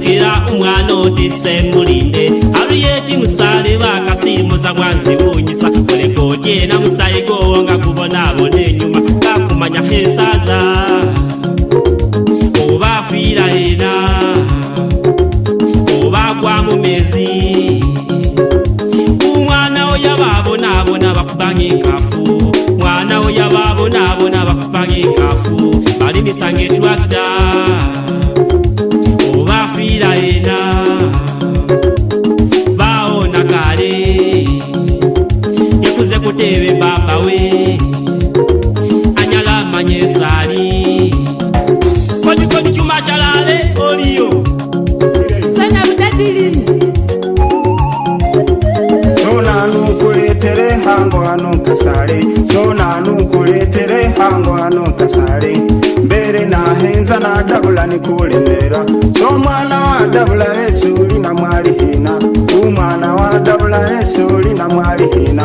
kasegera umwana odise mulinde aluyeti musale bakasimuza mwanzibunyisa olekojena musayigowonga kubona bone enyuma kakumanya hesaza obafira ena obagwa mumezi umwana oyababonabona bakubanga enkafu mwana oyababonabona bakubanga enkafu balimisanga etwakta ulina mwalihina umwana wa dabula yesu ulina mwalihina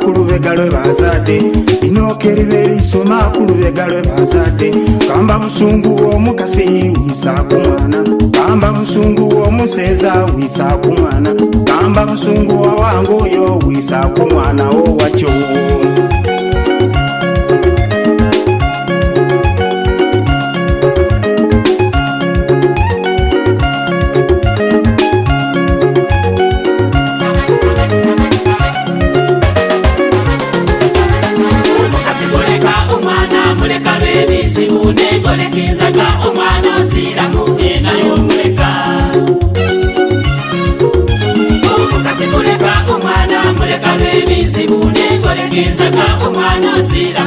kulubega lwe bazadde inoka eriba erisoma kulubega lwe bazadde kamba musungu womukasi wisaku mwana kamba musungu womuseeza wisaku mwana kamba musungu wawangu oyo wisaku mwana wo wakyo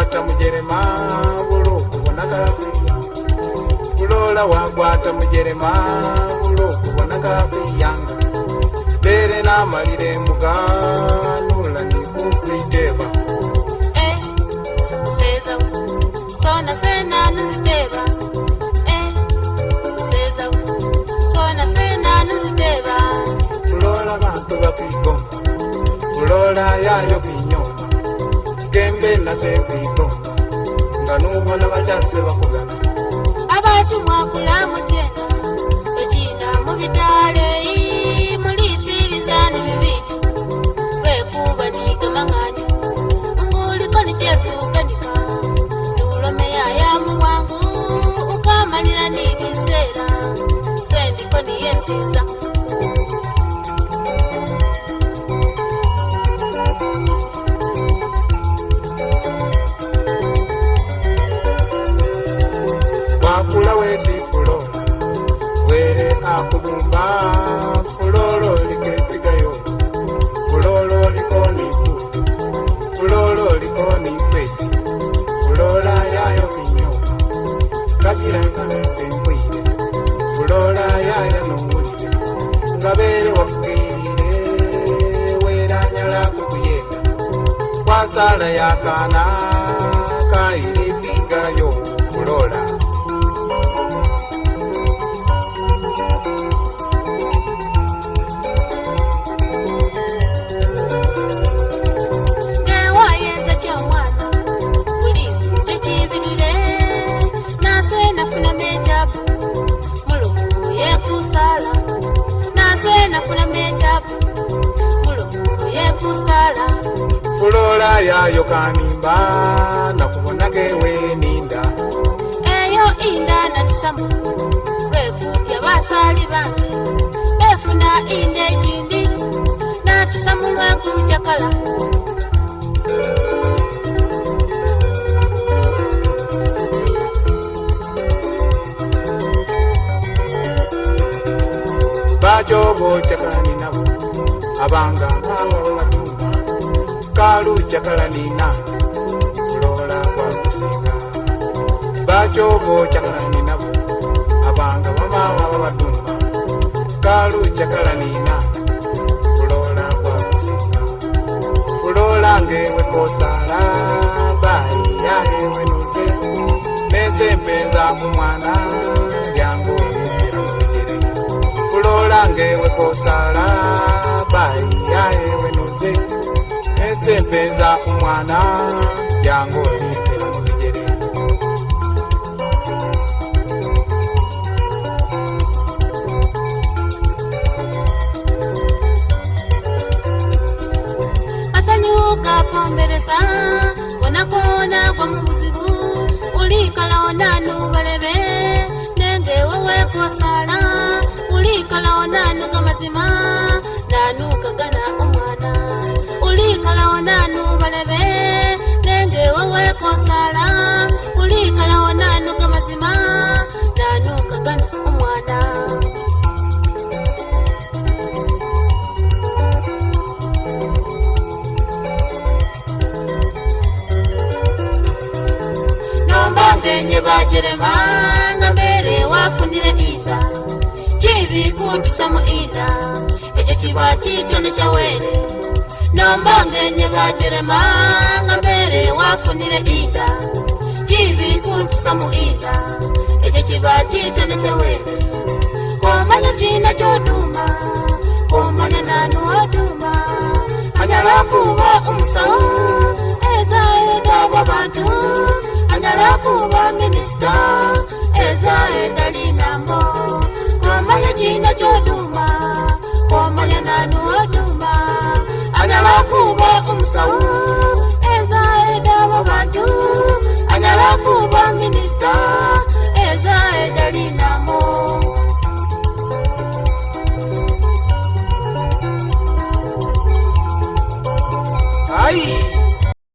wagwata mujerema ulo kubonaka kuya ulola wagwata mujerema ulo kubonaka kuya bere na malire muga nula ni kukuiteba ulola vantu vakuikoma ulola yayo kuya gembe nasevito nganuvona vachase vakugana avatumwakulamuje sala ya kana eyo kanimba nakubonaga eweninda eyo inda natusamu wekutya basali bange befuna inda egindi natusamu lwekujakala bajobojakaninabo abanga mpawalla kalu jakalanina kulola kwakusinga bacobo jakalaninabo abanga bamama babatumba kalu jakalanina kulola kwakusinga kulola ngewe kosala baiya ewe nuze nese mpenza kumwana lyangu lipira mubigere kulola ngewe kosala baiya ewe Mpenza umwana yango litera mu Asanyuka pomberesa Wanakona kwa muzibu Ulikala onanu balebe Nenge wewe kosala Ulikala onanu kamazima Nanuka ulikalawo nanu balebe nenge wowe kosala ulikalawo nanu mbongenye bagerema nga mbere wafunire inda kibikuntusa mu inda ekyo kiba kitonekyawene komanya kina kyoduma komanya nanu waduma anyala kuba omusawo ezaenda abo bantu anyala kuba minisita ezaenda linamo Salud.